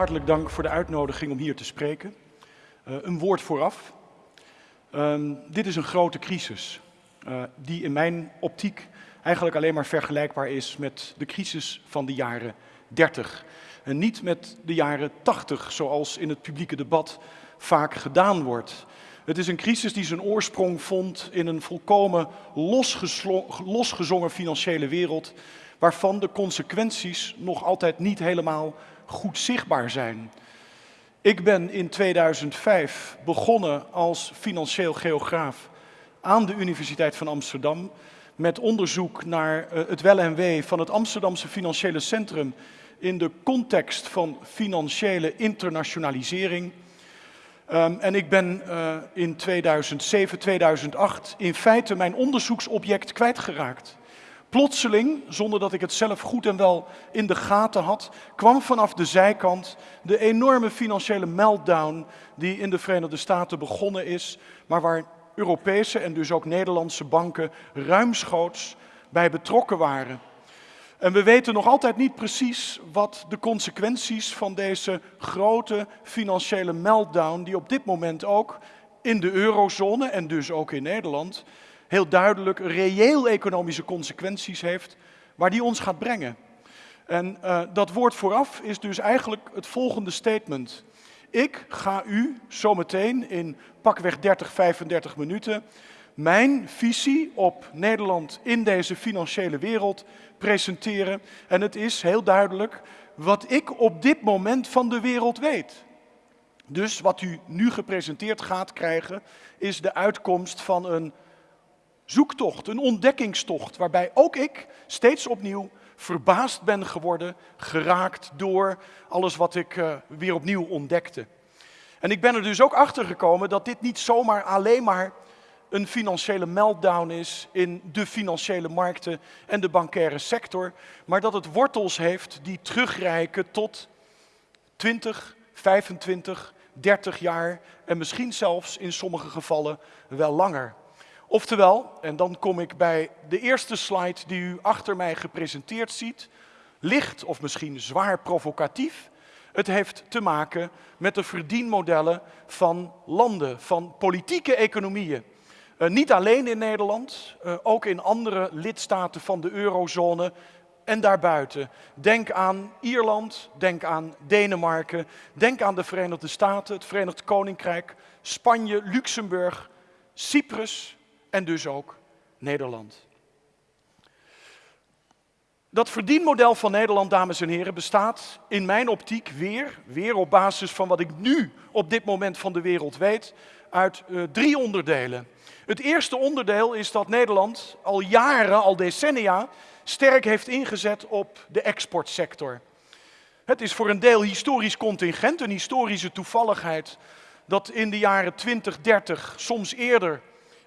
hartelijk dank voor de uitnodiging om hier te spreken. Uh, een woord vooraf. Um, dit is een grote crisis, uh, die in mijn optiek eigenlijk alleen maar vergelijkbaar is met de crisis van de jaren 30. En niet met de jaren 80, zoals in het publieke debat vaak gedaan wordt. Het is een crisis die zijn oorsprong vond in een volkomen losgezongen financiële wereld, waarvan de consequenties nog altijd niet helemaal goed zichtbaar zijn. Ik ben in 2005 begonnen als financieel geograaf aan de Universiteit van Amsterdam met onderzoek naar eh, het wel en van het Amsterdamse financiële centrum in de context van financiële internationalisering. Um, en ik ben uh, in 2007, 2008 in feite mijn onderzoeksobject kwijtgeraakt. Plotseling, zonder dat ik het zelf goed en wel in de gaten had, kwam vanaf de zijkant de enorme financiële meltdown die in de Verenigde Staten begonnen is, maar waar Europese en dus ook Nederlandse banken ruimschoots bij betrokken waren. En we weten nog altijd niet precies wat de consequenties van deze grote financiële meltdown, die op dit moment ook in de eurozone en dus ook in Nederland heel duidelijk reëel economische consequenties heeft, waar die ons gaat brengen. En uh, dat woord vooraf is dus eigenlijk het volgende statement. Ik ga u zometeen in pakweg 30, 35 minuten mijn visie op Nederland in deze financiële wereld presenteren. En het is heel duidelijk wat ik op dit moment van de wereld weet. Dus wat u nu gepresenteerd gaat krijgen, is de uitkomst van een zoektocht, een ontdekkingstocht, waarbij ook ik steeds opnieuw verbaasd ben geworden, geraakt door alles wat ik uh, weer opnieuw ontdekte. En ik ben er dus ook achter gekomen dat dit niet zomaar alleen maar een financiële meltdown is in de financiële markten en de bankaire sector, maar dat het wortels heeft die terugreiken tot 20, 25, 30 jaar en misschien zelfs in sommige gevallen wel langer. Oftewel, en dan kom ik bij de eerste slide die u achter mij gepresenteerd ziet, licht of misschien zwaar provocatief. Het heeft te maken met de verdienmodellen van landen, van politieke economieën. Uh, niet alleen in Nederland, uh, ook in andere lidstaten van de eurozone en daarbuiten. Denk aan Ierland, denk aan Denemarken, denk aan de Verenigde Staten, het Verenigd Koninkrijk, Spanje, Luxemburg, Cyprus, en dus ook Nederland. Dat verdienmodel van Nederland, dames en heren, bestaat in mijn optiek weer, weer op basis van wat ik nu op dit moment van de wereld weet, uit uh, drie onderdelen. Het eerste onderdeel is dat Nederland al jaren, al decennia, sterk heeft ingezet op de exportsector. Het is voor een deel historisch contingent, een historische toevalligheid, dat in de jaren 20, 30, soms eerder,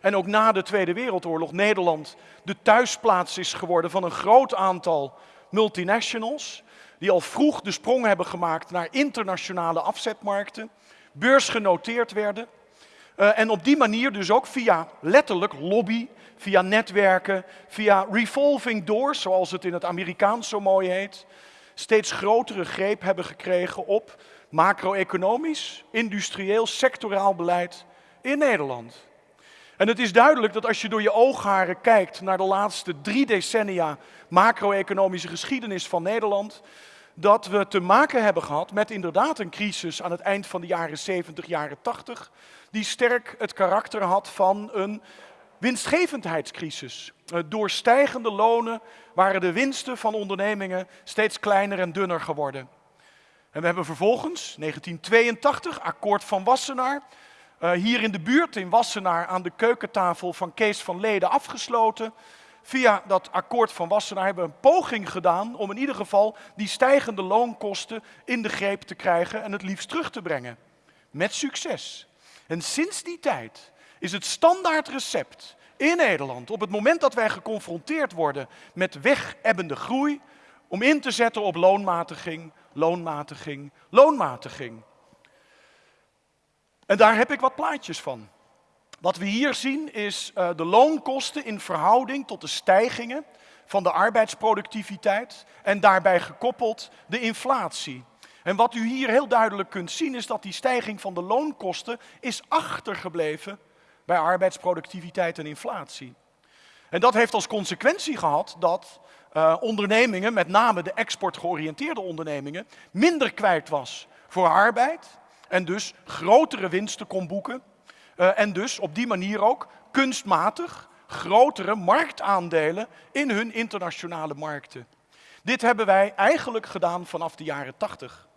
en ook na de Tweede Wereldoorlog Nederland de thuisplaats is geworden van een groot aantal multinationals, die al vroeg de sprong hebben gemaakt naar internationale afzetmarkten, beursgenoteerd werden. Uh, en op die manier dus ook via letterlijk lobby, via netwerken, via revolving doors, zoals het in het Amerikaans zo mooi heet, steeds grotere greep hebben gekregen op macro-economisch, industrieel, sectoraal beleid in Nederland. En het is duidelijk dat als je door je oogharen kijkt naar de laatste drie decennia macro-economische geschiedenis van Nederland, dat we te maken hebben gehad met inderdaad een crisis aan het eind van de jaren 70, jaren 80, die sterk het karakter had van een winstgevendheidscrisis. Eh, door stijgende lonen waren de winsten van ondernemingen steeds kleiner en dunner geworden. En we hebben vervolgens, 1982, akkoord van Wassenaar, uh, hier in de buurt in Wassenaar aan de keukentafel van Kees van Leden afgesloten. Via dat akkoord van Wassenaar hebben we een poging gedaan om in ieder geval die stijgende loonkosten in de greep te krijgen en het liefst terug te brengen. Met succes. En sinds die tijd is het standaard recept in Nederland, op het moment dat wij geconfronteerd worden met wegebbende groei, om in te zetten op loonmatiging, loonmatiging, loonmatiging. En daar heb ik wat plaatjes van. Wat we hier zien is uh, de loonkosten in verhouding tot de stijgingen van de arbeidsproductiviteit en daarbij gekoppeld de inflatie. En wat u hier heel duidelijk kunt zien is dat die stijging van de loonkosten is achtergebleven bij arbeidsproductiviteit en inflatie. En dat heeft als consequentie gehad dat uh, ondernemingen, met name de exportgeoriënteerde ondernemingen, minder kwijt was voor arbeid en dus grotere winsten kon boeken. Uh, en dus op die manier ook kunstmatig grotere marktaandelen in hun internationale markten. Dit hebben wij eigenlijk gedaan vanaf de jaren 80.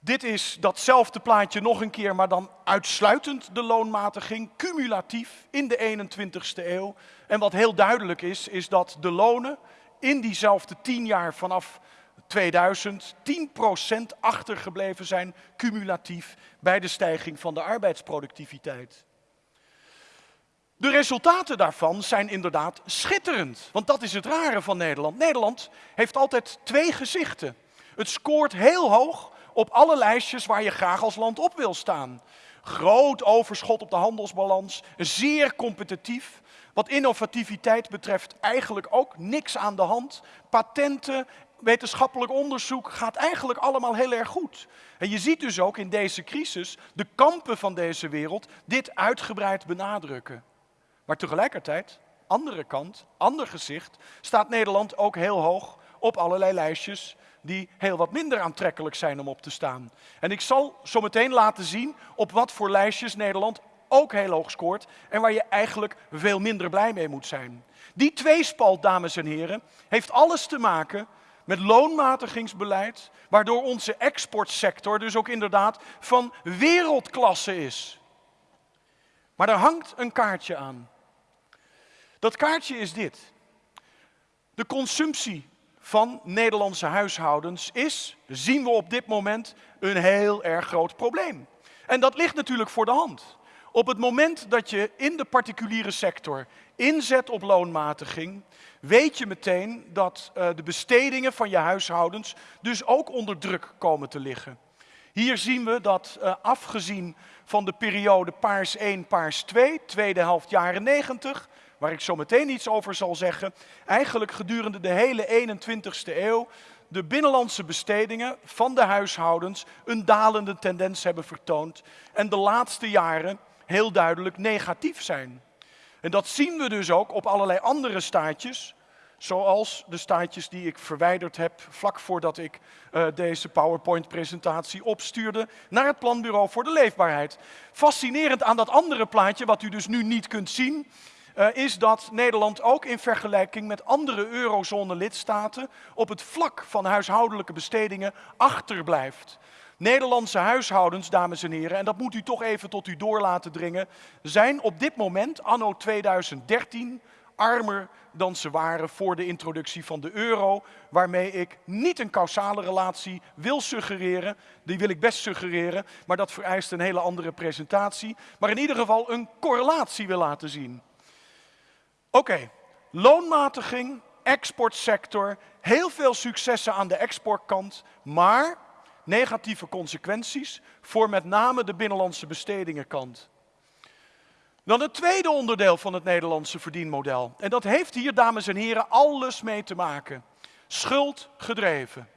Dit is datzelfde plaatje nog een keer, maar dan uitsluitend de loonmatiging, cumulatief in de 21ste eeuw. En wat heel duidelijk is, is dat de lonen in diezelfde tien jaar vanaf 2000 10% achtergebleven zijn, cumulatief, bij de stijging van de arbeidsproductiviteit. De resultaten daarvan zijn inderdaad schitterend, want dat is het rare van Nederland. Nederland heeft altijd twee gezichten. Het scoort heel hoog op alle lijstjes waar je graag als land op wil staan. Groot overschot op de handelsbalans, zeer competitief. Wat innovativiteit betreft eigenlijk ook niks aan de hand. Patenten, wetenschappelijk onderzoek gaat eigenlijk allemaal heel erg goed. En je ziet dus ook in deze crisis de kampen van deze wereld dit uitgebreid benadrukken. Maar tegelijkertijd, andere kant, ander gezicht, staat Nederland ook heel hoog op allerlei lijstjes die heel wat minder aantrekkelijk zijn om op te staan. En ik zal zo meteen laten zien op wat voor lijstjes Nederland ook heel hoog scoort en waar je eigenlijk veel minder blij mee moet zijn. Die tweespalt, dames en heren, heeft alles te maken met loonmatigingsbeleid, waardoor onze exportsector dus ook inderdaad van wereldklasse is. Maar er hangt een kaartje aan. Dat kaartje is dit. De consumptie van Nederlandse huishoudens is, zien we op dit moment, een heel erg groot probleem. En dat ligt natuurlijk voor de hand. Op het moment dat je in de particuliere sector inzet op loonmatiging, weet je meteen dat uh, de bestedingen van je huishoudens dus ook onder druk komen te liggen. Hier zien we dat uh, afgezien van de periode paars 1, paars 2, tweede helft jaren 90, waar ik zo meteen iets over zal zeggen, eigenlijk gedurende de hele 21ste eeuw de binnenlandse bestedingen van de huishoudens een dalende tendens hebben vertoond en de laatste jaren heel duidelijk negatief zijn. En dat zien we dus ook op allerlei andere staatjes, zoals de staatjes die ik verwijderd heb vlak voordat ik uh, deze PowerPoint-presentatie opstuurde naar het Planbureau voor de Leefbaarheid. Fascinerend aan dat andere plaatje, wat u dus nu niet kunt zien, uh, is dat Nederland ook in vergelijking met andere eurozone-lidstaten op het vlak van huishoudelijke bestedingen achterblijft. Nederlandse huishoudens, dames en heren, en dat moet u toch even tot u door laten dringen, zijn op dit moment, anno 2013, armer dan ze waren voor de introductie van de euro, waarmee ik niet een causale relatie wil suggereren, die wil ik best suggereren, maar dat vereist een hele andere presentatie, maar in ieder geval een correlatie wil laten zien. Oké, loonmatiging, exportsector, heel veel successen aan de exportkant, maar negatieve consequenties voor met name de binnenlandse bestedingenkant. Dan het tweede onderdeel van het Nederlandse verdienmodel. En dat heeft hier, dames en heren, alles mee te maken. Schuld gedreven.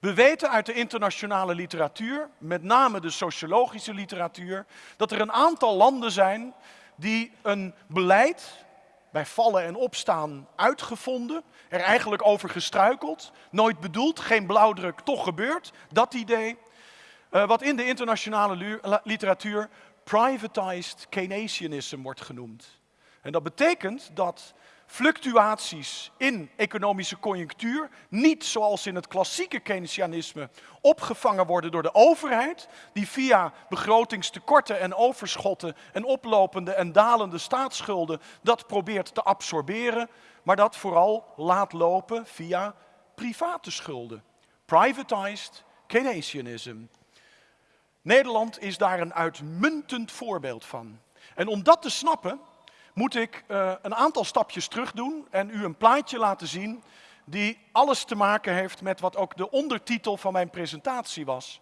We weten uit de internationale literatuur, met name de sociologische literatuur, dat er een aantal landen zijn die een beleid bij vallen en opstaan uitgevonden, er eigenlijk over gestruikeld, nooit bedoeld, geen blauwdruk, toch gebeurd, dat idee. Uh, wat in de internationale literatuur privatized Keynesianism wordt genoemd. En dat betekent dat fluctuaties in economische conjunctuur niet zoals in het klassieke Keynesianisme opgevangen worden door de overheid, die via begrotingstekorten en overschotten en oplopende en dalende staatsschulden dat probeert te absorberen, maar dat vooral laat lopen via private schulden. Privatized Keynesianism. Nederland is daar een uitmuntend voorbeeld van. En om dat te snappen, moet ik uh, een aantal stapjes terug doen en u een plaatje laten zien die alles te maken heeft met wat ook de ondertitel van mijn presentatie was.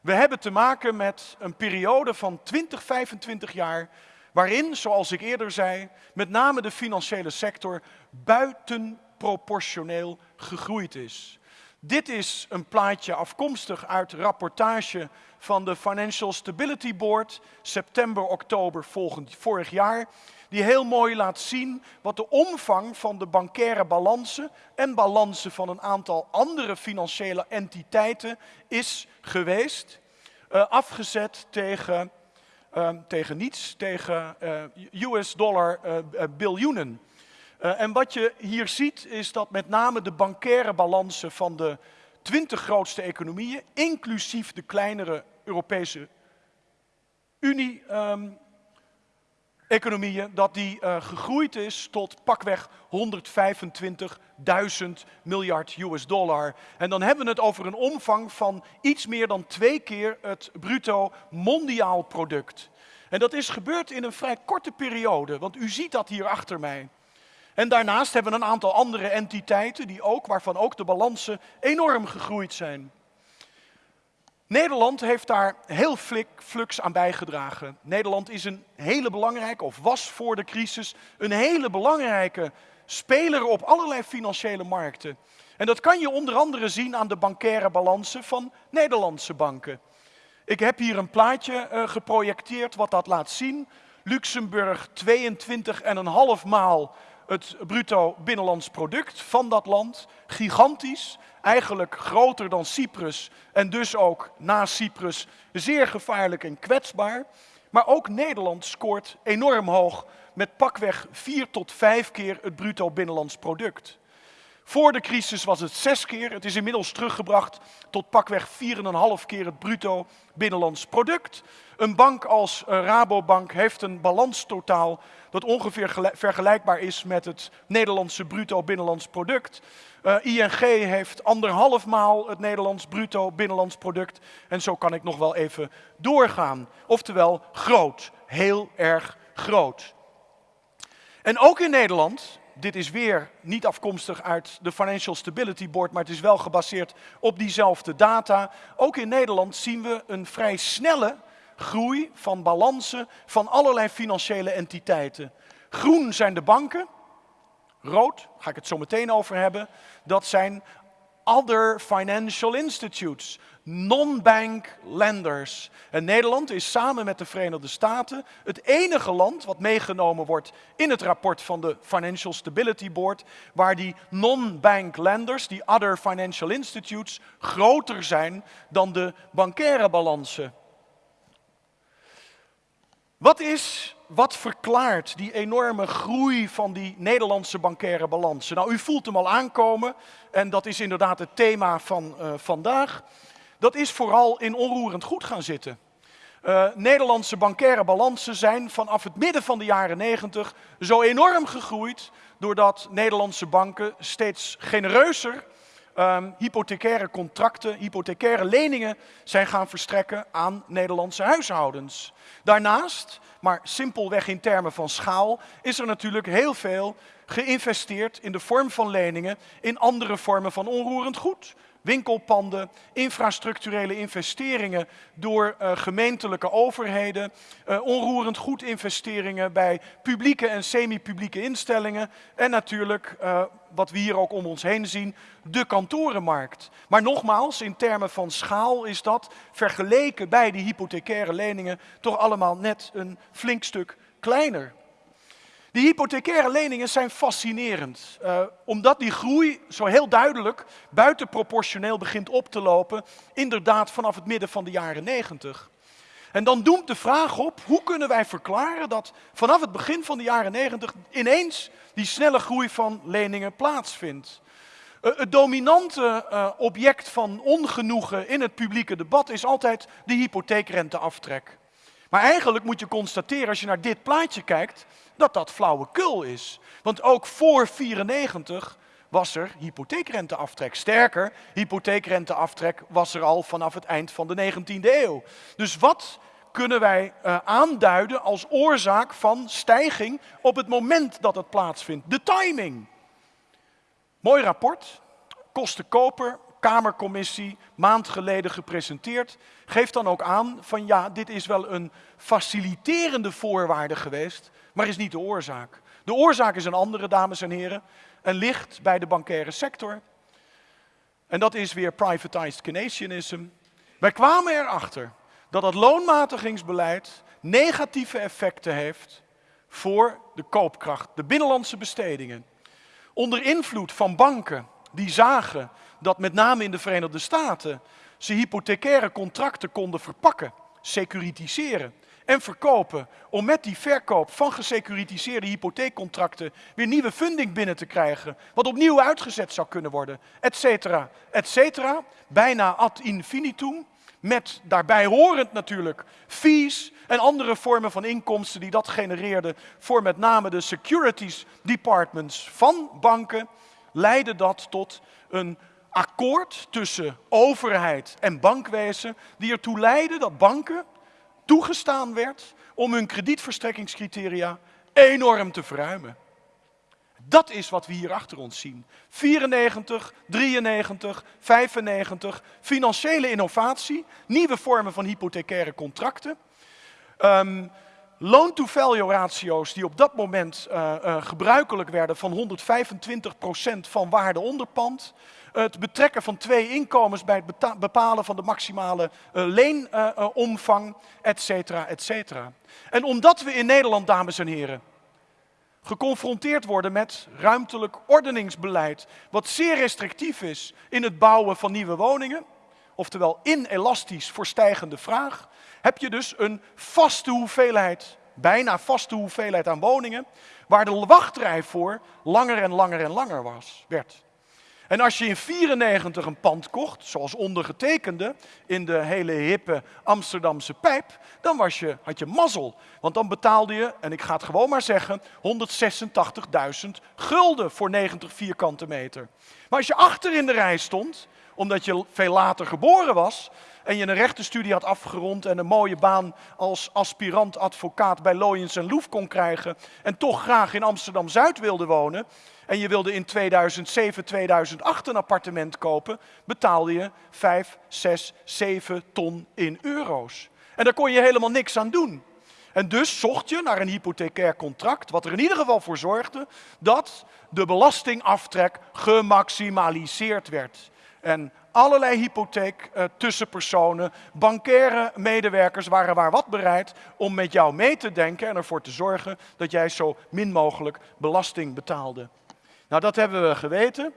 We hebben te maken met een periode van 20, 25 jaar waarin, zoals ik eerder zei, met name de financiële sector buitenproportioneel gegroeid is. Dit is een plaatje afkomstig uit rapportage van de Financial Stability Board, september, oktober volgend, vorig jaar, die heel mooi laat zien wat de omvang van de bankaire balansen en balansen van een aantal andere financiële entiteiten is geweest, uh, afgezet tegen, uh, tegen niets, tegen uh, US dollar biljoenen. en wat je hier ziet is dat met name de bankaire balansen van de 20 grootste economieën, inclusief de kleinere Europese Unie, um, economieën, dat die uh, gegroeid is tot pakweg 125.000 miljard US dollar. En dan hebben we het over een omvang van iets meer dan twee keer het bruto mondiaal product. En dat is gebeurd in een vrij korte periode, want u ziet dat hier achter mij. En daarnaast hebben we een aantal andere entiteiten die ook, waarvan ook de balansen enorm gegroeid zijn. Nederland heeft daar heel flux aan bijgedragen. Nederland is een hele belangrijke, of was voor de crisis, een hele belangrijke speler op allerlei financiële markten. En dat kan je onder andere zien aan de bankaire balansen van Nederlandse banken. Ik heb hier een plaatje uh, geprojecteerd wat dat laat zien. Luxemburg 22,5 maal het bruto binnenlands product van dat land. Gigantisch, eigenlijk groter dan Cyprus en dus ook na Cyprus zeer gevaarlijk en kwetsbaar. Maar ook Nederland scoort enorm hoog met pakweg vier tot vijf keer het bruto binnenlands product. Voor de crisis was het zes keer. Het is inmiddels teruggebracht tot pakweg 4,5 keer het bruto binnenlands product. Een bank als eh, Rabobank heeft een balanstotaal dat ongeveer vergelijkbaar is met het Nederlandse bruto binnenlands product. Eh, ING heeft anderhalf maal het Nederlands bruto binnenlands product. En zo kan ik nog wel even doorgaan. Oftewel groot, heel erg groot. En ook in Nederland dit is weer niet afkomstig uit de Financial Stability Board, maar het is wel gebaseerd op diezelfde data. Ook in Nederland zien we een vrij snelle groei van balansen van allerlei financiële entiteiten. Groen zijn de banken, rood, ga ik het zo meteen over hebben, dat zijn other financial institutes non-bank lenders. En Nederland is samen met de Verenigde Staten het enige land wat meegenomen wordt in het rapport van de Financial Stability Board, waar die non-bank lenders, die other financial institutes, groter zijn dan de bankaire balansen. Wat is, wat verklaart die enorme groei van die Nederlandse bankaire balansen? Nou, u voelt hem al aankomen en dat is inderdaad het thema van uh, vandaag dat is vooral in onroerend goed gaan zitten. Uh, Nederlandse bankaire balansen zijn vanaf het midden van de jaren 90 zo enorm gegroeid, doordat Nederlandse banken steeds genereuzer um, hypothecaire contracten, hypothecaire leningen zijn gaan verstrekken aan Nederlandse huishoudens. Daarnaast, maar simpelweg in termen van schaal, is er natuurlijk heel veel geïnvesteerd in de vorm van leningen in andere vormen van onroerend goed winkelpanden, infrastructurele investeringen door uh, gemeentelijke overheden, uh, onroerend goed investeringen bij publieke en semi-publieke instellingen en natuurlijk, uh, wat we hier ook om ons heen zien, de kantorenmarkt. Maar nogmaals, in termen van schaal is dat vergeleken bij die hypothecaire leningen toch allemaal net een flink stuk kleiner. Die hypothecaire leningen zijn fascinerend, uh, omdat die groei zo heel duidelijk buitenproportioneel begint op te lopen, inderdaad vanaf het midden van de jaren 90. En dan doemt de vraag op, hoe kunnen wij verklaren dat vanaf het begin van de jaren 90 ineens die snelle groei van leningen plaatsvindt? Uh, het dominante uh, object van ongenoegen in het publieke debat is altijd de hypotheekrenteaftrek. Maar eigenlijk moet je constateren, als je naar dit plaatje kijkt, dat dat flauwekul is. Want ook voor 94 was er hypotheekrenteaftrek. Sterker, hypotheekrenteaftrek was er al vanaf het eind van de 19e eeuw. Dus wat kunnen wij uh, aanduiden als oorzaak van stijging op het moment dat het plaatsvindt? De timing. Mooi rapport, kostenkoper, Kamercommissie, maand geleden gepresenteerd, geeft dan ook aan van ja, dit is wel een faciliterende voorwaarde geweest maar is niet de oorzaak. De oorzaak is een andere, dames en heren, en ligt bij de bankaire sector. En dat is weer privatized Keynesianism. Wij kwamen erachter dat het loonmatigingsbeleid negatieve effecten heeft voor de koopkracht, de binnenlandse bestedingen. Onder invloed van banken die zagen dat met name in de Verenigde Staten ze hypothecaire contracten konden verpakken, securitiseren en verkopen om met die verkoop van gesecuritiseerde hypotheekcontracten weer nieuwe funding binnen te krijgen, wat opnieuw uitgezet zou kunnen worden, et cetera, et cetera, bijna ad infinitum, met daarbij horend natuurlijk fees en andere vormen van inkomsten die dat genereerden voor met name de securities departments van banken, leidde dat tot een akkoord tussen overheid en bankwezen, die ertoe leidde dat banken toegestaan werd om hun kredietverstrekkingscriteria enorm te verruimen. Dat is wat we hier achter ons zien. 94, 93, 95, financiële innovatie, nieuwe vormen van hypothecaire contracten. Um, Loan-to-value ratio's die op dat moment uh, uh, gebruikelijk werden van 125% van waarde onder pand. Het betrekken van twee inkomens bij het bepalen van de maximale uh, leenomvang, et cetera, et cetera. En omdat we in Nederland, dames en heren, geconfronteerd worden met ruimtelijk ordeningsbeleid, wat zeer restrictief is in het bouwen van nieuwe woningen, oftewel inelastisch voor stijgende vraag, heb je dus een vaste hoeveelheid, bijna vaste hoeveelheid aan woningen, waar de wachtrij voor langer en langer en langer was, werd. En als je in 94 een pand kocht, zoals ondergetekende in de hele hippe Amsterdamse pijp, dan was je, had je mazzel. Want dan betaalde je, en ik ga het gewoon maar zeggen, 186.000 gulden voor 90 vierkante meter. Maar als je achter in de rij stond, omdat je veel later geboren was, en je een rechtenstudie had afgerond en een mooie baan als aspirant advocaat bij Loyens en Loef kon krijgen en toch graag in Amsterdam-Zuid wilde wonen en je wilde in 2007, 2008 een appartement kopen, betaalde je 5, 6, 7 ton in euro's. En daar kon je helemaal niks aan doen. En dus zocht je naar een hypothecair contract, wat er in ieder geval voor zorgde dat de belastingaftrek gemaximaliseerd werd. En allerlei hypotheek uh, tussenpersonen, bankaire medewerkers waren waar wat bereid om met jou mee te denken en ervoor te zorgen dat jij zo min mogelijk belasting betaalde. Nou, dat hebben we geweten.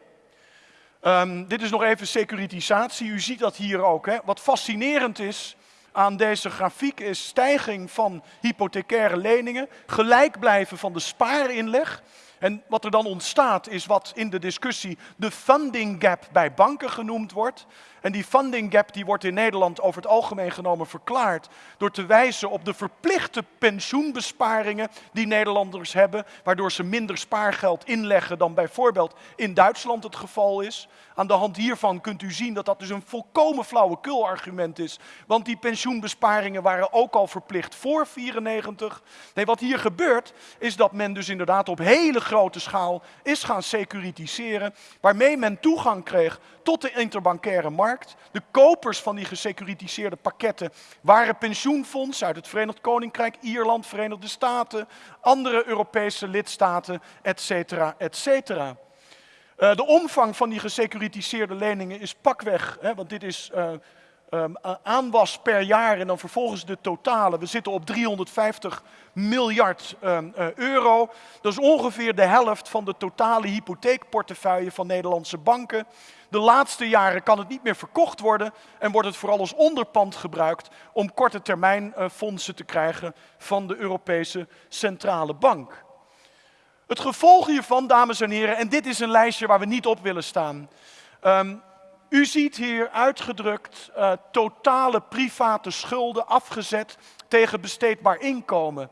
Um, dit is nog even securitisatie. U ziet dat hier ook. Hè. Wat fascinerend is aan deze grafiek is stijging van hypothecaire leningen, gelijk blijven van de spaarinleg. En wat er dan ontstaat is wat in de discussie de funding gap bij banken genoemd wordt. En die funding gap die wordt in Nederland over het algemeen genomen verklaard door te wijzen op de verplichte pensioenbesparingen die Nederlanders hebben, waardoor ze minder spaargeld inleggen dan bijvoorbeeld in Duitsland het geval is. Aan de hand hiervan kunt u zien dat dat dus een volkomen flauwekul argument is, want die pensioenbesparingen waren ook al verplicht voor 94. Nee, wat hier gebeurt is dat men dus inderdaad op hele grote schaal is gaan securitiseren, waarmee men toegang kreeg tot de interbankaire markt. De kopers van die gesecuritiseerde pakketten waren pensioenfondsen uit het Verenigd Koninkrijk, Ierland, Verenigde Staten, andere Europese lidstaten, et cetera, et cetera. Uh, de omvang van die gesecuritiseerde leningen is pakweg, want dit is uh, um, aanwas per jaar en dan vervolgens de totale. We zitten op 350 miljard um, uh, euro. Dat is ongeveer de helft van de totale hypotheekportefeuille van Nederlandse banken. De laatste jaren kan het niet meer verkocht worden en wordt het vooral als onderpand gebruikt om korte termijn uh, fondsen te krijgen van de Europese Centrale Bank. Het gevolg hiervan, dames en heren, en dit is een lijstje waar we niet op willen staan. Um, u ziet hier uitgedrukt uh, totale private schulden afgezet tegen besteedbaar inkomen.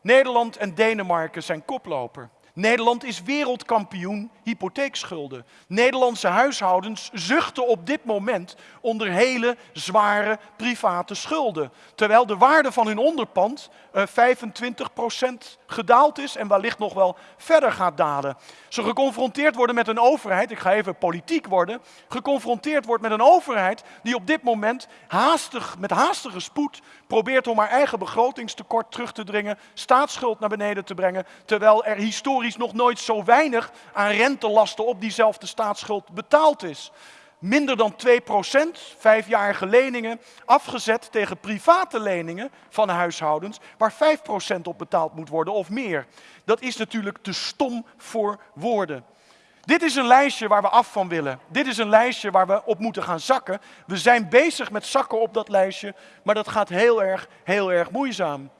Nederland en Denemarken zijn koploper. Nederland is wereldkampioen hypotheekschulden. Nederlandse huishoudens zuchten op dit moment onder hele zware private schulden. Terwijl de waarde van hun onderpand uh, eh, 25% gedaald is en wellicht nog wel verder gaat dalen. Ze geconfronteerd worden met een overheid, ik ga even politiek worden, geconfronteerd wordt met een overheid die op dit moment haastig, met haastige spoed probeert om haar eigen begrotingstekort terug te dringen, staatsschuld naar beneden te brengen, terwijl er historisch nog nooit zo weinig aan rentelasten op diezelfde staatsschuld betaald is. minder dan 2%, vijfjarige leningen, afgezet tegen private leningen van huishoudens, waar 5% op betaald moet worden of meer. Dat is natuurlijk te stom voor woorden. Dit is een lijstje waar we af van willen. Dit is een lijstje waar we op moeten gaan zakken. We zijn bezig met zakken op dat lijstje, maar dat gaat heel erg, heel erg moeizaam.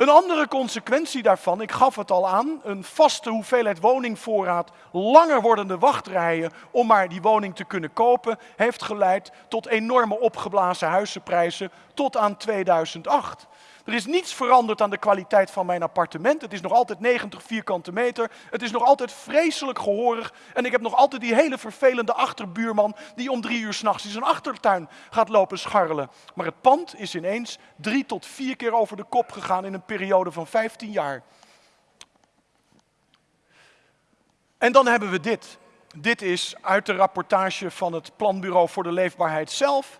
Een andere consequentie daarvan, ik gaf het al aan, een vaste hoeveelheid woningvoorraad, langer wordende wachtrijen om maar die woning te kunnen kopen, heeft geleid tot enorme opgeblazen huizenprijzen tot aan 2008. Er is niets veranderd aan de kwaliteit van mijn appartement. Het is nog altijd 90 vierkante meter. Het is nog altijd vreselijk gehoorig. En ik heb nog altijd die hele vervelende achterbuurman die om drie uur s'nachts in zijn achtertuin gaat lopen scharrelen. Maar het pand is ineens drie tot vier keer over de kop gegaan in een periode van 15 jaar. En dan hebben we dit. Dit is uit de rapportage van het Planbureau voor de Leefbaarheid zelf.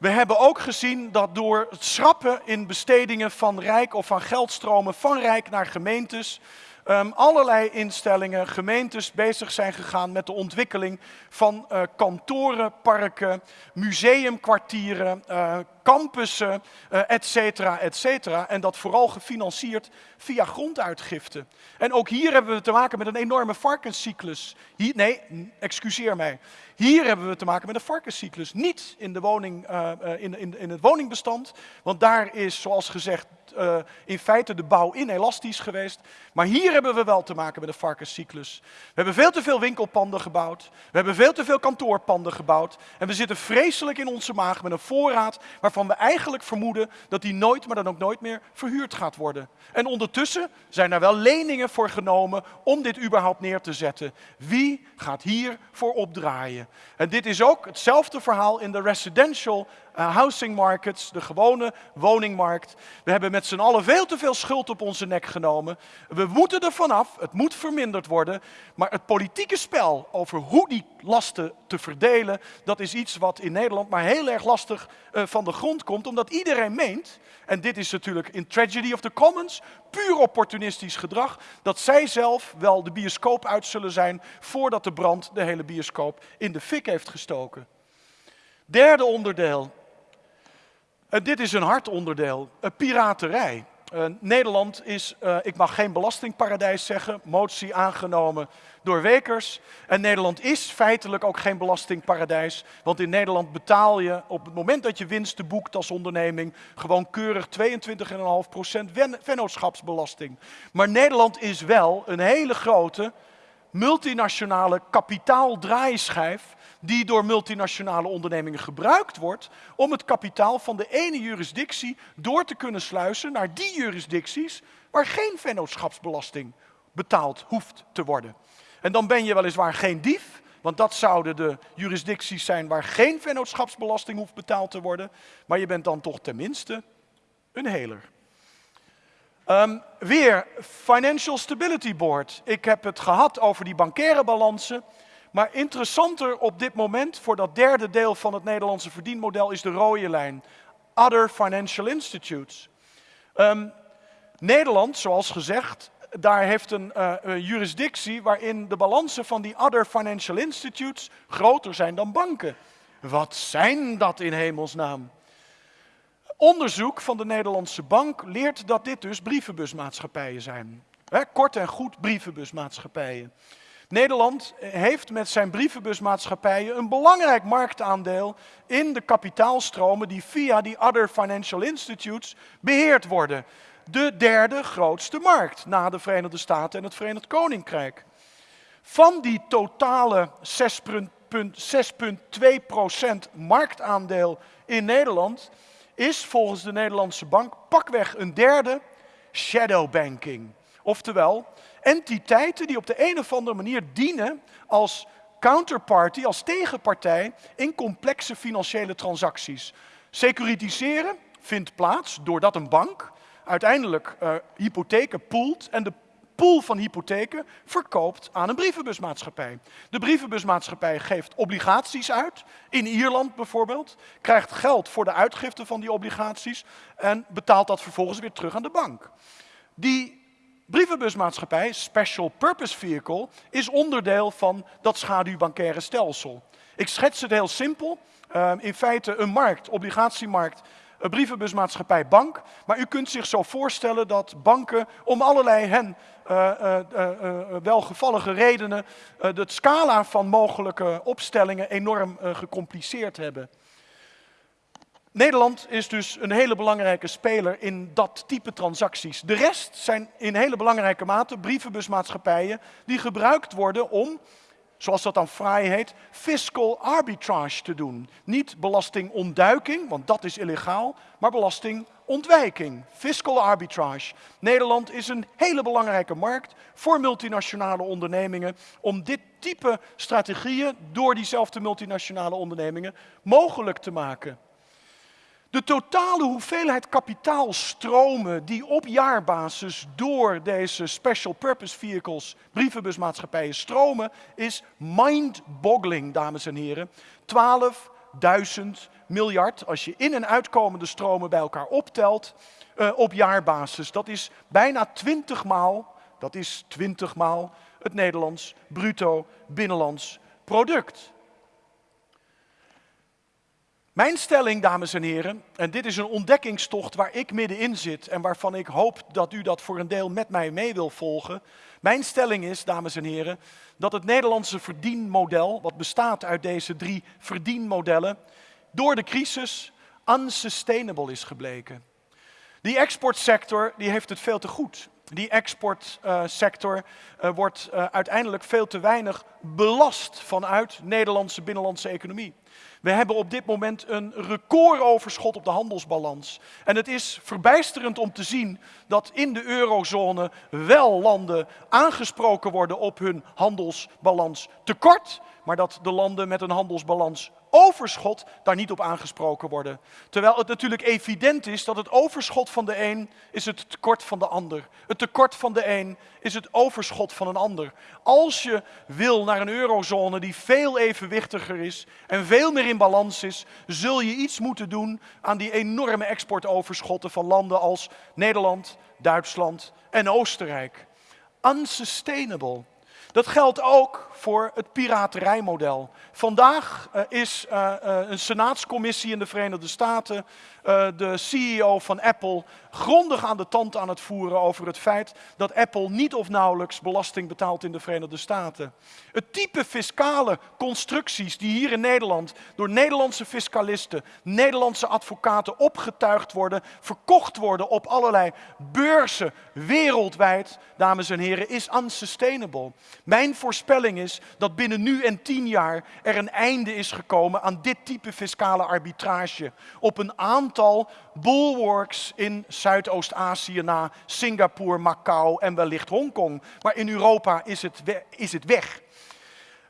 We hebben ook gezien dat door het schrappen in bestedingen van Rijk of van geldstromen van Rijk naar gemeentes, um, allerlei instellingen, gemeentes bezig zijn gegaan met de ontwikkeling van uh, kantoren, parken, museumkwartieren, uh, campussen, uh, et cetera, et cetera. En dat vooral gefinancierd via gronduitgifte. En ook hier hebben we te maken met een enorme varkenscyclus. Hier, nee, excuseer mij. Hier hebben we te maken met een varkenscyclus. Niet in, de woning, uh, in, in, in het woningbestand, want daar is, zoals gezegd, in feite de bouw inelastisch geweest. Maar hier hebben we wel te maken met een varkenscyclus. We hebben veel te veel winkelpanden gebouwd. We hebben veel te veel kantoorpanden gebouwd. En we zitten vreselijk in onze maag met een voorraad waarvan we eigenlijk vermoeden dat die nooit, maar dan ook nooit meer verhuurd gaat worden. En ondertussen zijn er wel leningen voor genomen om dit überhaupt neer te zetten. Wie gaat hier voor opdraaien? En dit is ook hetzelfde verhaal in de residential uh, housing markets, de gewone woningmarkt. We hebben met z'n allen veel te veel schuld op onze nek genomen. We moeten er vanaf, het moet verminderd worden. Maar het politieke spel over hoe die lasten te verdelen, dat is iets wat in Nederland maar heel erg lastig uh, van de grond komt. Omdat iedereen meent, en dit is natuurlijk in Tragedy of the Commons, puur opportunistisch gedrag, dat zij zelf wel de bioscoop uit zullen zijn voordat de brand de hele bioscoop in de fik heeft gestoken. Derde onderdeel, uh, dit is een hard onderdeel, piraterij. Uh, Nederland is, ik mag geen belastingparadijs zeggen, motie aangenomen door Wekers. En Nederland is feitelijk ook geen belastingparadijs, want in Nederland betaal je op het moment dat je winsten boekt als onderneming gewoon keurig 22,5% vennootschapsbelasting. Maar Nederland is wel een hele grote multinationale kapitaaldraaischijf die door multinationale ondernemingen gebruikt wordt om het kapitaal van de ene jurisdictie door te kunnen sluizen naar die jurisdicties waar geen vennootschapsbelasting betaald hoeft te worden. En dan ben je weliswaar geen dief, want dat zouden de jurisdicties zijn waar geen vennootschapsbelasting hoeft betaald te worden, maar je bent dan toch tenminste een heler. Um, weer, Financial Stability Board. Ik heb het gehad over die bankaire balansen. Maar interessanter op dit moment voor dat derde deel van het Nederlandse verdienmodel is de rode lijn. Other Financial Institutes. Um, Nederland, zoals gezegd, daar heeft een, uh, jurisdictie waarin de balansen van die Other Financial Institutes groter zijn dan banken. Wat zijn dat in hemelsnaam? Onderzoek van de Nederlandse Bank leert dat dit dus brievenbusmaatschappijen zijn. Kort en goed brievenbusmaatschappijen. Nederland heeft met zijn brievenbusmaatschappijen een belangrijk marktaandeel in de kapitaalstromen die via die other financial institutes beheerd worden. De derde grootste markt na de Verenigde Staten en het Verenigd Koninkrijk. Van die totale 6,2% marktaandeel in Nederland is volgens de Nederlandse bank pakweg een derde shadowbanking. Oftewel, entiteiten die op de een of andere manier dienen als counterparty, als tegenpartij in complexe financiële transacties. Securitiseren vindt plaats doordat een bank uiteindelijk uh, hypotheken poelt en de pool van hypotheken verkoopt aan een brievenbusmaatschappij. De brievenbusmaatschappij geeft obligaties uit, in Ierland bijvoorbeeld, krijgt geld voor de uitgifte van die obligaties en betaalt dat vervolgens weer terug aan de bank. Die brievenbusmaatschappij, Special Purpose Vehicle, is onderdeel van dat schaduwbankaire stelsel. Ik schets het heel simpel. Uh, in feite een markt, obligatiemarkt, een brievenbusmaatschappij bank. Maar u kunt zich zo voorstellen dat banken om allerlei hen uh, uh, welgevallige redenen de scala van mogelijke opstellingen enorm gecompliceerd hebben. Nederland is dus een hele belangrijke speler in dat type transacties. De rest zijn in hele belangrijke mate brievenbusmaatschappijen die gebruikt worden om, zoals dat dan fraai heet, fiscal arbitrage te doen. Niet belastingontduiking, want dat is illegaal, maar belastingontwijking. Fiscal arbitrage. Nederland is een hele belangrijke markt voor multinationale ondernemingen om dit type strategieën door diezelfde multinationale ondernemingen mogelijk te maken. De totale hoeveelheid kapitaalstromen die op jaarbasis door deze special purpose vehicles, brievenbusmaatschappijen, stromen, is mind-boggling, dames en heren. 12.000 miljard, als je in- en uitkomende stromen bij elkaar optelt, uh, op jaarbasis. Dat is bijna 20 maal, dat is 20 maal het Nederlands bruto binnenlands product. Mijn stelling, dames en heren, en dit is een ontdekkingstocht waar ik middenin zit en waarvan ik hoop dat u dat voor een deel met mij mee wil volgen. Mijn stelling is, dames en heren, dat het Nederlandse verdienmodel, wat bestaat uit deze drie verdienmodellen, door de crisis unsustainable is gebleken. Die exportsector die heeft het veel te goed. Die exportsector uh, wordt uh, uiteindelijk veel te weinig belast vanuit Nederlandse binnenlandse economie. We hebben op dit moment een recordoverschot op de handelsbalans. En het is verbijsterend om te zien dat in de eurozone wel landen aangesproken worden op hun handelsbalans tekort, maar dat de landen met een handelsbalans overschot daar niet op aangesproken worden. Terwijl het natuurlijk evident is dat het overschot van de een is het tekort van de ander. Het tekort van de een is het overschot van een ander. Als je wil naar een eurozone die veel evenwichtiger is en veel meer in balans is, zul je iets moeten doen aan die enorme exportoverschotten van landen als Nederland, Duitsland en Oostenrijk. Unsustainable. Dat geldt ook voor het piraterijmodel. Vandaag uh, is uh, uh, een senaatscommissie in de Verenigde Staten de CEO van Apple grondig aan de tand aan het voeren over het feit dat Apple niet of nauwelijks belasting betaalt in de Verenigde Staten. Het type fiscale constructies die hier in Nederland door Nederlandse fiscalisten, Nederlandse advocaten opgetuigd worden, verkocht worden op allerlei beurzen wereldwijd, dames en heren, is unsustainable. Mijn voorspelling is dat binnen nu en tien jaar er een einde is gekomen aan dit type fiscale arbitrage op een aantal bulwarks in Zuidoost-Azië na Singapore, Macau en wellicht Hongkong. Maar in Europa is het, is het weg.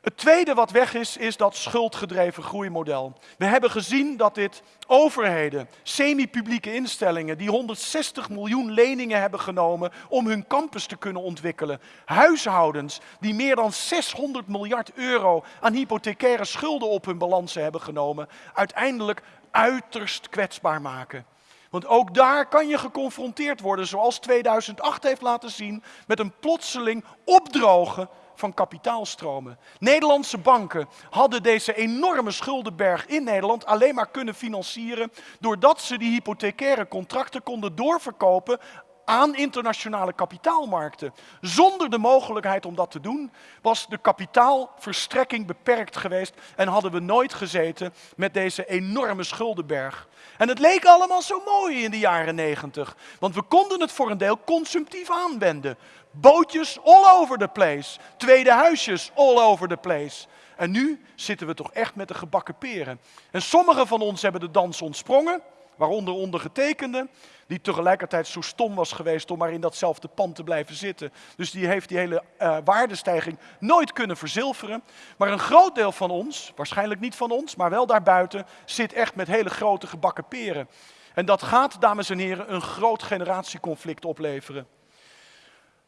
Het tweede wat weg is, is dat schuldgedreven groeimodel. We hebben gezien dat dit overheden, semi-publieke instellingen, die 160 miljoen leningen hebben genomen om hun campus te kunnen ontwikkelen. Huishoudens die meer dan 600 miljard euro aan hypothecaire schulden op hun balansen hebben genomen, uiteindelijk uiterst kwetsbaar maken. Want ook daar kan je geconfronteerd worden, zoals 2008 heeft laten zien, met een plotseling opdrogen van kapitaalstromen. Nederlandse banken hadden deze enorme schuldenberg in Nederland alleen maar kunnen financieren doordat ze die hypothecaire contracten konden doorverkopen aan internationale kapitaalmarkten. Zonder de mogelijkheid om dat te doen, was de kapitaalverstrekking beperkt geweest en hadden we nooit gezeten met deze enorme schuldenberg. En het leek allemaal zo mooi in de jaren negentig, want we konden het voor een deel consumptief aanwenden. Bootjes all over the place, tweede huisjes all over the place. En nu zitten we toch echt met de gebakken peren. En sommigen van ons hebben de dans ontsprongen, waaronder ondergetekende, die tegelijkertijd zo stom was geweest om maar in datzelfde pand te blijven zitten. Dus die heeft die hele uh, waardestijging nooit kunnen verzilveren. Maar een groot deel van ons, waarschijnlijk niet van ons, maar wel daarbuiten, zit echt met hele grote gebakken peren. En dat gaat, dames en heren, een groot generatieconflict opleveren.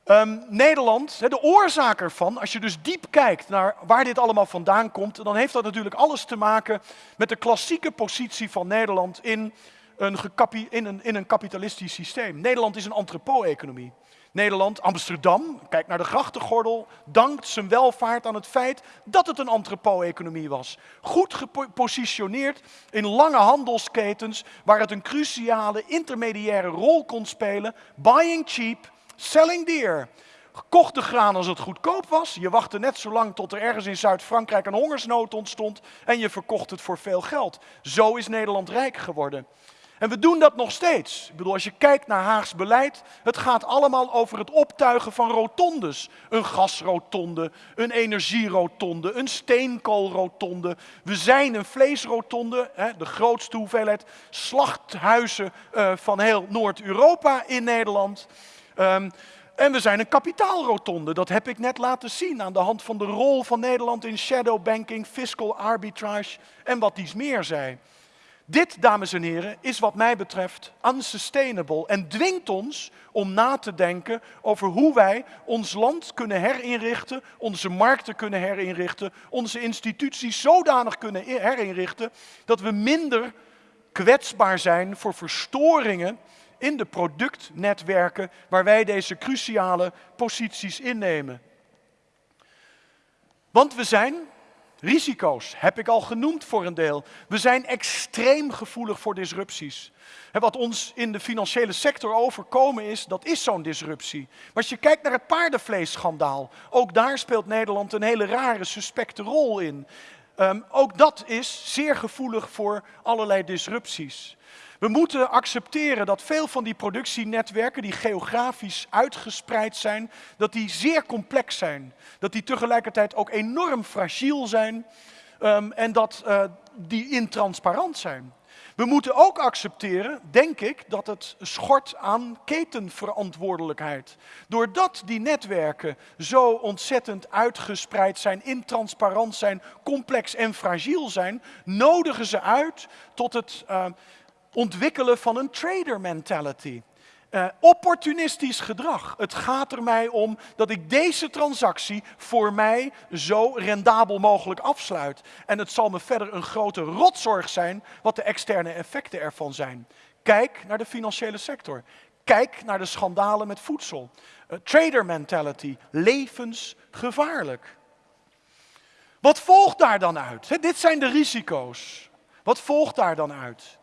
Um, Nederland, de oorzaak ervan, als je dus diep kijkt naar waar dit allemaal vandaan komt, dan heeft dat natuurlijk alles te maken met de klassieke positie van Nederland in een, in een, in een kapitalistisch systeem. Nederland is een entrepot-economie. Nederland, Amsterdam, kijk naar de grachtengordel, dankt zijn welvaart aan het feit dat het een entrepot-economie was. Goed gepositioneerd in lange handelsketens waar het een cruciale intermediaire rol kon spelen. Buying cheap, selling dear. Kocht de graan als het goedkoop was. Je wachtte net zo lang tot er ergens in Zuid-Frankrijk een hongersnood ontstond en je verkocht het voor veel geld. Zo is Nederland rijk geworden. En we doen dat nog steeds. Ik bedoel, als je kijkt naar Haags beleid, het gaat allemaal over het optuigen van rotondes. Een gasrotonde, een energierotonde, een steenkoolrotonde. We zijn een vleesrotonde, hè, de grootste hoeveelheid slachthuizen uh, van heel Noord-Europa in Nederland. Um, en we zijn een kapitaalrotonde. Dat heb ik net laten zien aan de hand van de rol van Nederland in shadowbanking, fiscal arbitrage en wat iets meer zei. Dit, dames en heren, is wat mij betreft unsustainable en dwingt ons om na te denken over hoe wij ons land kunnen herinrichten, onze markten kunnen herinrichten, onze instituties zodanig kunnen herinrichten dat we minder kwetsbaar zijn voor verstoringen in de productnetwerken waar wij deze cruciale posities innemen. Want we zijn Risico's heb ik al genoemd voor een deel. We zijn extreem gevoelig voor disrupties. wat ons in de financiële sector overkomen is, dat is zo'n disruptie. Maar als je kijkt naar het paardenvleesschandaal, ook daar speelt Nederland een hele rare, suspecte rol in. Ehm, ook dat is zeer gevoelig voor allerlei disrupties. We moeten accepteren dat veel van die productienetwerken, die geografisch uitgespreid zijn, dat die zeer complex zijn. Dat die tegelijkertijd ook enorm fragiel zijn um, en dat uh, die intransparant zijn. We moeten ook accepteren, denk ik, dat het schort aan ketenverantwoordelijkheid. Doordat die netwerken zo ontzettend uitgespreid zijn, intransparant zijn, complex en fragiel zijn, nodigen ze uit tot het uh, ontwikkelen van een trader mentality. Uh, opportunistisch gedrag. Het gaat er mij om dat ik deze transactie voor mij zo rendabel mogelijk afsluit. En het zal me verder een grote rotzorg zijn wat de externe effecten ervan zijn. Kijk naar de financiële sector. Kijk naar de schandalen met voedsel. Uh, trader mentality, levensgevaarlijk. Wat volgt daar dan uit? dit zijn de risico's. Wat volgt daar dan uit?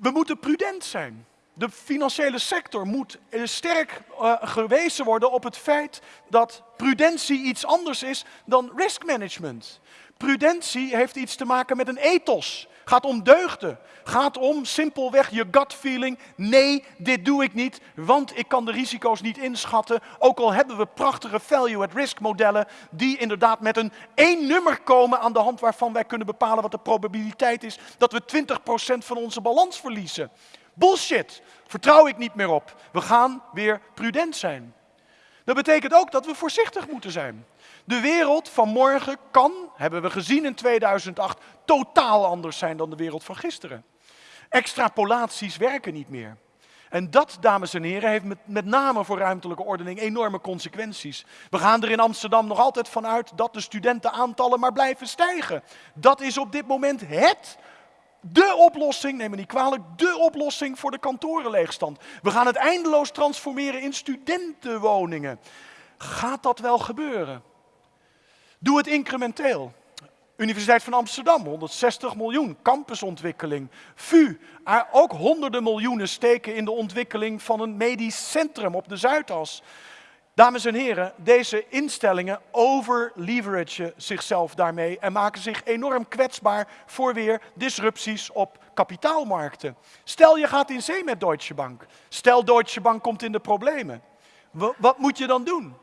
We moeten prudent zijn. De financiële sector moet sterk uh, gewezen worden op het feit dat prudentie iets anders is dan risk management. Prudentie heeft iets te maken met een ethos. Gaat om deugden. Gaat om simpelweg je gut feeling. Nee, dit doe ik niet, want ik kan de risico's niet inschatten. Ook al hebben we prachtige value at risk modellen die inderdaad met een één nummer komen aan de hand waarvan wij kunnen bepalen wat de probabiliteit is dat we 20% van onze balans verliezen. Bullshit. Vertrouw ik niet meer op. We gaan weer prudent zijn. Dat betekent ook dat we voorzichtig moeten zijn. De wereld van morgen kan, hebben we gezien in 2008, totaal anders zijn dan de wereld van gisteren. Extrapolaties werken niet meer. En dat, dames en heren, heeft met, met, name voor ruimtelijke ordening enorme consequenties. We gaan er in Amsterdam nog altijd vanuit dat de studentenaantallen maar blijven stijgen. Dat is op dit moment het, de oplossing, neem me niet kwalijk, de oplossing voor de kantorenleegstand. We gaan het eindeloos transformeren in studentenwoningen. Gaat dat wel gebeuren? Doe het incrementeel. Universiteit van Amsterdam, 160 miljoen, campusontwikkeling. VU, ook honderden miljoenen steken in de ontwikkeling van een medisch centrum op de Zuidas. Dames en heren, deze instellingen overleveragen zichzelf daarmee en maken zich enorm kwetsbaar voor weer disrupties op kapitaalmarkten. Stel je gaat in zee met Deutsche Bank. Stel Deutsche Bank komt in de problemen. Wat moet je dan doen?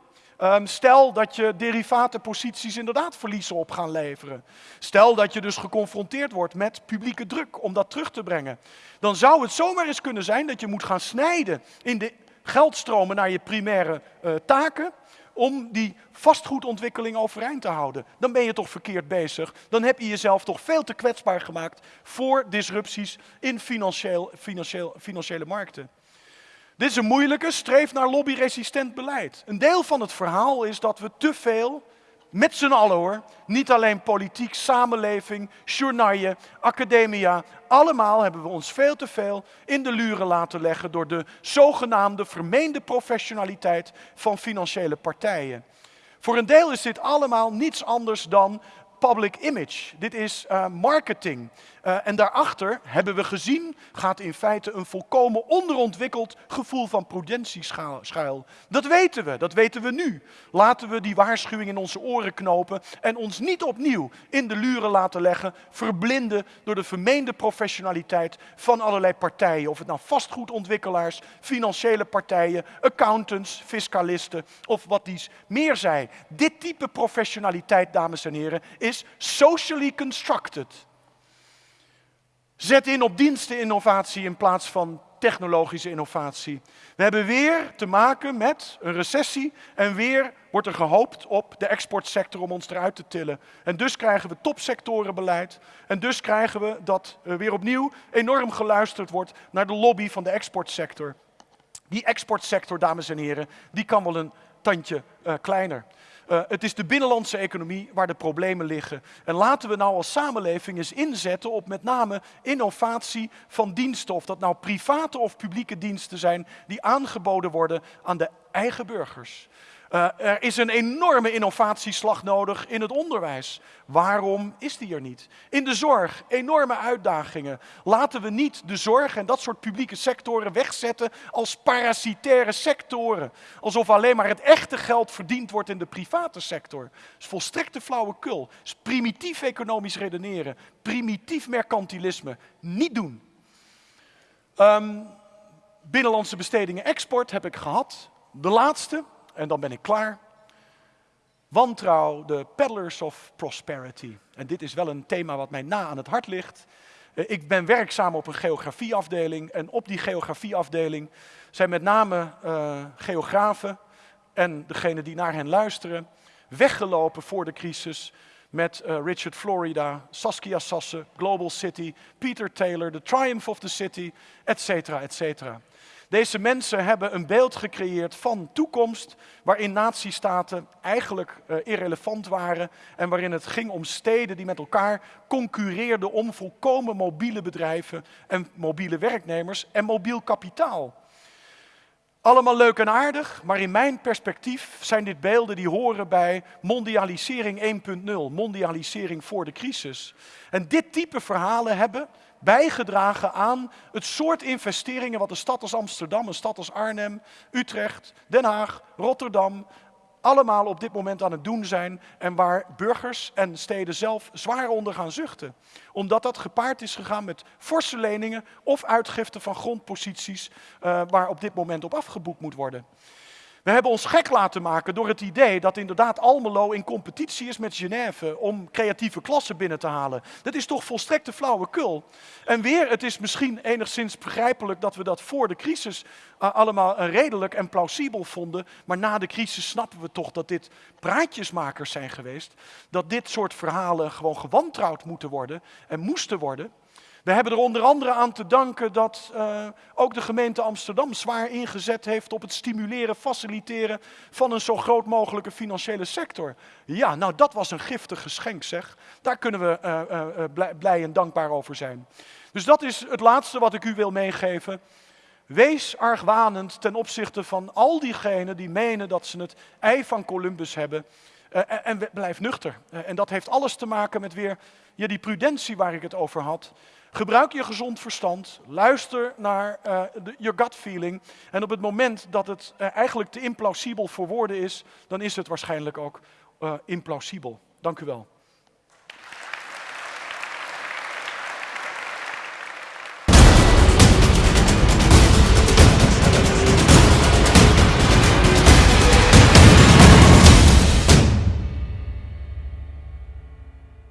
Um, stel dat je derivatenposities inderdaad verliezen op gaan leveren. Stel dat je dus geconfronteerd wordt met publieke druk om dat terug te brengen. Dan zou het zomaar eens kunnen zijn dat je moet gaan snijden in de geldstromen naar je primaire uh, taken om die vastgoedontwikkeling overeind te houden. Dan ben je toch verkeerd bezig. Dan heb je jezelf toch veel te kwetsbaar gemaakt voor disrupties in financieel, financieel, financiële markten. Dit is een moeilijke, streef naar lobbyresistent beleid. Een deel van het verhaal is dat we te veel Met z'n allen hoor. Niet alleen politiek, samenleving, journaille, academia. Allemaal hebben we ons veel te veel in de luren laten leggen door de zogenaamde vermeende professionaliteit van financiële partijen. Voor een deel is dit allemaal niets anders dan public image. Dit is uh, marketing. Uh, en daarachter, hebben we gezien, gaat in feite een volkomen onderontwikkeld gevoel van prudentie schuil. Dat weten we, dat weten we nu. Laten we die waarschuwing in onze oren knopen en ons niet opnieuw in de luren laten leggen, verblinden door de vermeende professionaliteit van allerlei partijen. Of het nou vastgoedontwikkelaars, financiële partijen, accountants, fiscalisten of wat dies meer zij. Dit type professionaliteit, dames en heren, is socially constructed. Zet in op diensteninnovatie in plaats van technologische innovatie. We hebben weer te maken met een recessie en weer wordt er gehoopt op de exportsector om ons eruit te tillen. En dus krijgen we topsectorenbeleid en dus krijgen we dat weer opnieuw enorm geluisterd wordt naar de lobby van de exportsector. Die exportsector, dames en heren, die kan wel een tandje uh, kleiner. Uh, het is de binnenlandse economie waar de problemen liggen. En laten we nou als samenleving eens inzetten op met name innovatie van diensten. Of dat nou private of publieke diensten zijn die aangeboden worden aan de eigen burgers. Uh, er is een enorme innovatieslag nodig in het onderwijs. Waarom is die er niet? In de zorg, enorme uitdagingen. Laten we niet de zorg en dat soort publieke sectoren wegzetten als parasitaire sectoren. Alsof alleen maar het echte geld verdiend wordt in de private sector. Dat is volstrekte flauwekul. Dat is primitief economisch redeneren. Primitief mercantilisme. Niet doen. Um, binnenlandse bestedingen export heb ik gehad. De laatste, en dan ben ik klaar. Wantrouw, de peddlers of prosperity. En dit is wel een thema wat mij na aan het hart ligt. Eh, ik ben werkzaam op een geografieafdeling en op die geografieafdeling zijn met name uh, geografen en degenen die naar hen luisteren weggelopen voor de crisis met uh, Richard Florida, Saskia Sasse, Global City, Peter Taylor, The Triumph of the City, et cetera, et cetera. Deze mensen hebben een beeld gecreëerd van toekomst waarin natiestaten eigenlijk uh, irrelevant waren en waarin het ging om steden die met elkaar concurreerden om volkomen mobiele bedrijven en mobiele werknemers en mobiel kapitaal. Allemaal leuk en aardig, maar in mijn perspectief zijn dit beelden die horen bij mondialisering 1.0, mondialisering voor de crisis. En dit type verhalen hebben bijgedragen aan het soort investeringen wat een stad als Amsterdam, een stad als Arnhem, Utrecht, Den Haag, Rotterdam, allemaal op dit moment aan het doen zijn en waar burgers en steden zelf zwaar onder gaan zuchten. Omdat dat gepaard is gegaan met forse leningen of uitgifte van grondposities uh, waar op dit moment op afgeboekt moet worden. We hebben ons gek laten maken door het idee dat inderdaad Almelo in competitie is met Genève om creatieve klassen binnen te halen. Dat is toch volstrekte flauwekul. En weer, het is misschien enigszins begrijpelijk dat we dat voor de crisis uh, allemaal uh, redelijk en plausibel vonden. Maar na de crisis snappen we toch dat dit praatjesmakers zijn geweest. Dat dit soort verhalen gewoon gewantrouwd moeten worden en moesten worden. We hebben er onder andere aan te danken dat uh, ook de gemeente Amsterdam zwaar ingezet heeft op het stimuleren, faciliteren van een zo groot mogelijke financiële sector. Ja, nou dat was een giftig geschenk zeg. Daar kunnen we uh, uh, blij, en dankbaar over zijn. Dus dat is het laatste wat ik u wil meegeven. Wees argwanend ten opzichte van al diegenen die menen dat ze het ei van Columbus hebben. En, blijf nuchter. En dat heeft alles te maken met weer die prudentie waar ik het over had. Gebruik je gezond verstand, luister naar je gut feeling. En op het moment dat het uh, eigenlijk te implausibel voor woorden is, dan is het waarschijnlijk ook uh, implausibel. Dank u wel.